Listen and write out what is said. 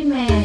Amen.